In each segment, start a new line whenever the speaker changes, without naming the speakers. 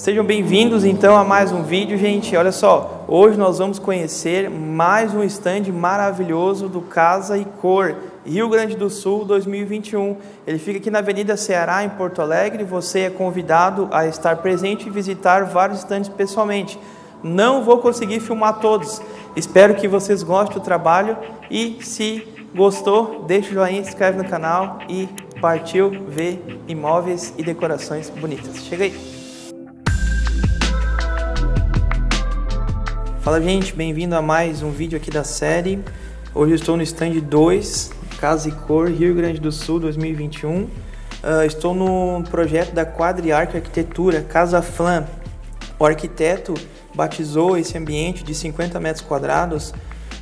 Sejam bem-vindos então a mais um vídeo, gente. Olha só, hoje nós vamos conhecer mais um stand maravilhoso do Casa e Cor, Rio Grande do Sul 2021. Ele fica aqui na Avenida Ceará, em Porto Alegre. Você é convidado a estar presente e visitar vários stands pessoalmente. Não vou conseguir filmar todos. Espero que vocês gostem do trabalho e se gostou, deixa o joinha, se inscreve no canal e partiu ver imóveis e decorações bonitas. Chega aí! Fala gente, bem-vindo a mais um vídeo aqui da série. Hoje eu estou no stand 2, Casa e Cor, Rio Grande do Sul 2021. Uh, ah, estou no projeto da Quadriarca Arquitetura, Casa Flam. O arquiteto batizou esse ambiente de 50 metros quadrados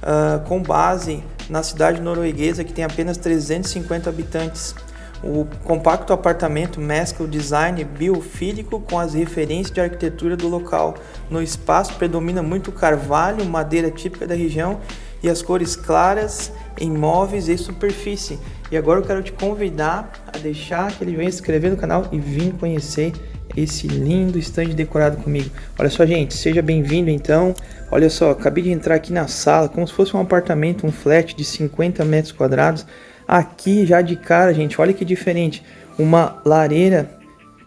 uh, com base na cidade norueguesa que tem apenas 350 habitantes. O compacto apartamento mescla o design biofílico com as referências de arquitetura do local. No espaço predomina muito carvalho, madeira típica da região e as cores claras em móveis e superfície. E agora eu quero te convidar a deixar aquele joinha, se inscrever no canal e vir conhecer esse lindo stand decorado comigo. Olha só, gente, seja bem-vindo então. Olha só, acabei de entrar aqui na sala, como se fosse um apartamento, um flat de 50 metros quadrados. Aqui já de cara, gente, olha que diferente. Uma lareira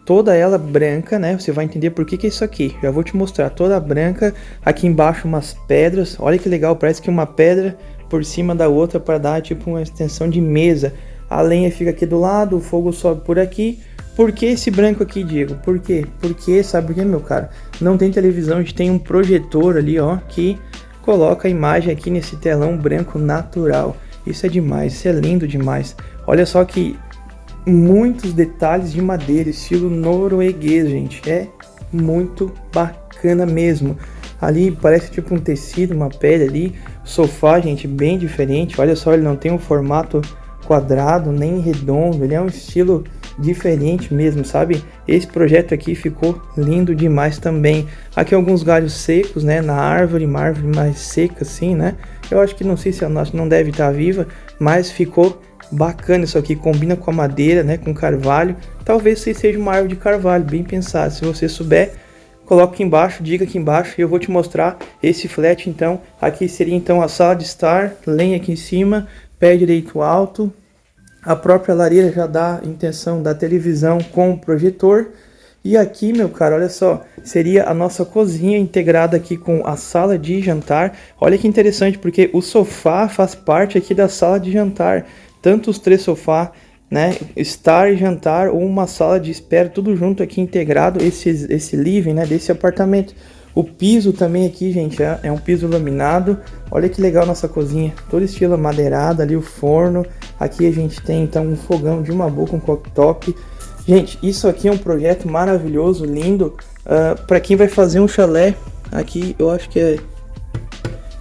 toda ela branca, né? Você vai entender por que, que é isso aqui. Já vou te mostrar, toda branca. Aqui embaixo umas pedras. Olha que legal, parece que uma pedra por cima da outra para dar tipo uma extensão de mesa. A lenha fica aqui do lado, o fogo sobe por aqui. Por que esse branco aqui, Diego? Por quê? Porque, sabe por quê, meu cara? Não tem televisão, a gente tem um projetor ali, ó, que coloca a imagem aqui nesse telão branco natural. Isso é demais, isso é lindo demais. Olha só que muitos detalhes de madeira, estilo norueguês, gente. É muito bacana mesmo. Ali parece tipo um tecido, uma pele ali. sofá, gente, bem diferente. Olha só, ele não tem um formato quadrado nem redondo. Ele é um estilo diferente mesmo, sabe? Esse projeto aqui ficou lindo demais também. Aqui alguns galhos secos, né? Na árvore, uma árvore mais seca assim, né? Eu acho que não sei se a nossa não deve estar viva, mas ficou bacana isso aqui. Combina com a madeira, né? Com carvalho. Talvez seja uma árvore de carvalho, bem pensado. Se você souber, coloque aqui embaixo, diga aqui embaixo e eu vou te mostrar esse flat então. Aqui seria então a sala de estar, lenha aqui em cima, pé direito alto, a própria lareira já dá intenção da televisão com o projetor. E aqui, meu cara, olha só, seria a nossa cozinha integrada aqui com a sala de jantar. Olha que interessante, porque o sofá faz parte aqui da sala de jantar. Tanto os três sofás, né, estar e jantar ou uma sala de espera, tudo junto aqui integrado, esse, esse living, né, desse apartamento. O piso também aqui, gente, é, é um piso laminado. Olha que legal nossa cozinha, todo estilo madeirado ali, o forno, Aqui a gente tem então um fogão de uma boca, um cooktop. Gente, isso aqui é um projeto maravilhoso, lindo. Uh, ah, para quem vai fazer um chalé, aqui eu acho que é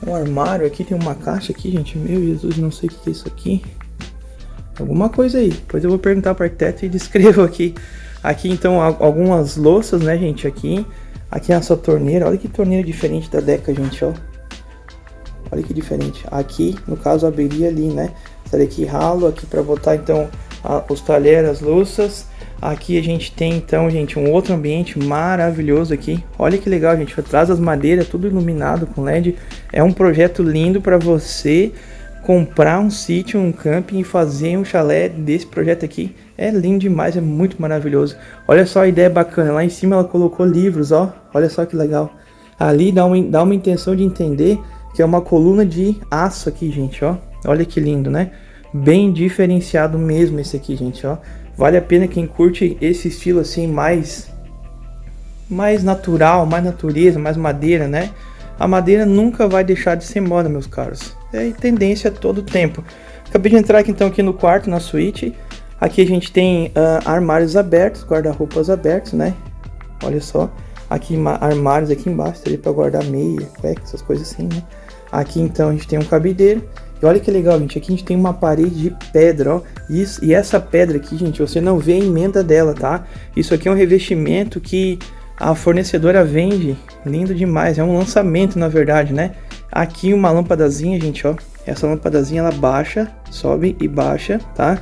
um armário. Aqui tem uma caixa aqui, gente. Meu Jesus, não sei o que é isso aqui. Alguma coisa aí. Depois eu vou perguntar para arquiteto e descrevo aqui. Aqui então algumas louças, né, gente? Aqui. Aqui é a sua torneira. Olha que torneira diferente da Deca, gente, ó. Olha que diferente. Aqui, no caso, abriria ali, né? Estaria aqui ralo, aqui para botar então a, os talheres, as louças. Aqui a gente tem então, gente, um outro ambiente maravilhoso aqui. Olha que legal, gente. Atrás das madeiras, tudo iluminado com LED. É um projeto lindo para você comprar um sítio, um camping e fazer um chalé desse projeto aqui. É lindo demais, é muito maravilhoso. Olha só a ideia bacana. Lá em cima ela colocou livros, ó. Olha só que legal. Ali dá uma, dá uma intenção de entender que é uma coluna de aço aqui, gente, ó. Olha que lindo, né? Bem diferenciado mesmo esse aqui, gente, ó. Vale a pena quem curte esse estilo assim mais mais natural, mais natureza, mais madeira, né? A madeira nunca vai deixar de ser moda, meus caros. É tendência todo tempo. Acabei de entrar aqui então aqui no quarto, na suíte. Aqui a gente tem uh, armários abertos, guarda-roupas abertos, né? Olha só. Aqui armários aqui embaixo, para guardar meia, cueca, essas coisas assim, né? Aqui então a gente tem um cabideiro. E olha que legal, gente. Aqui a gente tem uma parede de pedra, ó. Isso, e essa pedra aqui, gente, você não vê a emenda dela, tá? Isso aqui é um revestimento que a fornecedora vende. Lindo demais. É um lançamento, na verdade, né? Aqui uma lâmpadazinha, gente, ó. Essa lâmpadazinha, ela baixa, sobe e baixa, tá?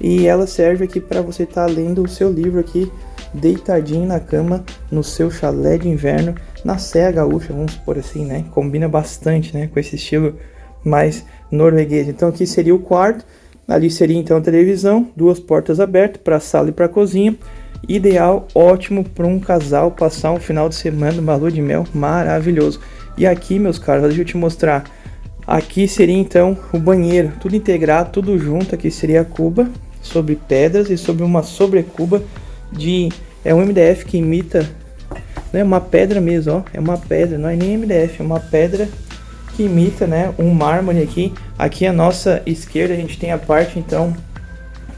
E ela serve aqui para você estar tá lendo o seu livro aqui deitadinho na cama, no seu chalé de inverno, na Serra Gaúcha, vamos por assim, né? Combina bastante, né, com esse estilo mais norueguês. Então aqui seria o quarto, ali seria então a televisão, duas portas abertas para sala e para cozinha. Ideal, ótimo para um casal passar um final de semana, uma lua de mel maravilhoso. E aqui, meus caros, deixa eu te mostrar. Aqui seria então o banheiro, tudo integrado, tudo junto. Aqui seria a cuba sobre pedras e sobre uma sobrecuba de é um MDF que imita né, uma pedra mesmo, ó, é uma pedra, não é nem MDF, é uma pedra que imita, né, um mármore aqui. Aqui à nossa esquerda a gente tem a parte então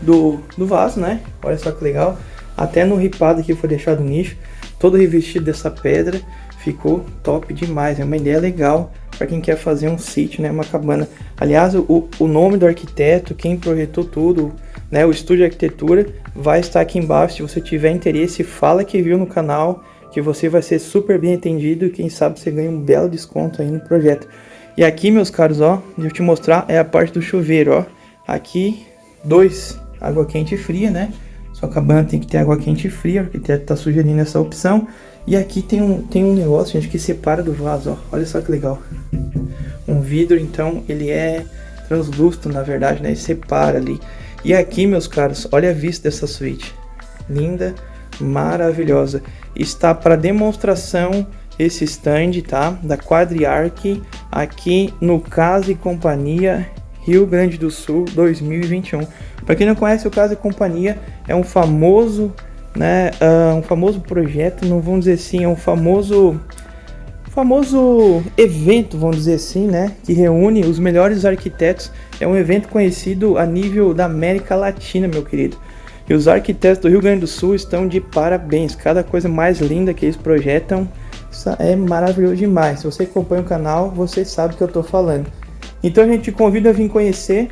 do, do vaso, né? Olha só que legal. Até no ripado que foi deixado no nicho, todo revestido dessa pedra, ficou top demais. É uma ideia legal para quem quer fazer um sítio, né, uma cabana. Aliás, o, o nome do arquiteto, quem projetou tudo, né, o estúdio de arquitetura, vai estar aqui embaixo. Se você tiver interesse, fala que viu no canal, que você vai ser super bem atendido e quem sabe você ganha um belo desconto aí no projeto. E aqui, meus caros, ó, deixa eu te mostrar, é a parte do chuveiro, ó. Aqui, dois, água quente e fria, né? Sua cabana tem que ter água quente e fria, o arquiteto tá sugerindo essa opção. E aqui tem um, tem um negócio, gente, que separa do vaso, ó. Olha só que legal. Um vidro, então, ele é translúcido, na verdade, né? Ele separa ali. E aqui, meus caros, olha a vista dessa suíte. Linda, maravilhosa. Está para demonstração esse stand, tá? Da Quadriarc aqui no Casa e Companhia Rio Grande do Sul 2021. Para quem não conhece o Casa e Companhia, é um famoso, né, uh, um famoso projeto, não vamos dizer assim, é um famoso famoso evento, vamos dizer assim, né, que reúne os melhores arquitetos. É um evento conhecido a nível da América Latina, meu querido. E os arquitetos do Rio Grande do Sul estão de parabéns. Cada coisa mais linda que eles projetam é maravilhoso demais. Se você acompanha o canal, você sabe o que eu estou falando. Então a gente te convida a vir conhecer.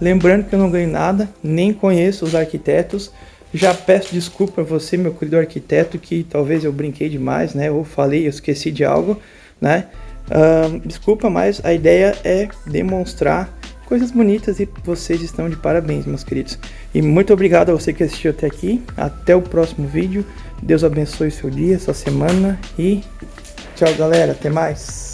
Lembrando que eu não ganho nada, nem conheço os arquitetos. Já peço desculpa a você, meu querido arquiteto, que talvez eu brinquei demais, né? Ou falei, eu esqueci de algo, né? Uh, desculpa, mas a ideia é demonstrar coisas bonitas e vocês estão de parabéns, meus queridos. E muito obrigado a você que assistiu até aqui. Até o próximo vídeo. Deus abençoe seu dia, sua semana e tchau, galera. Até mais.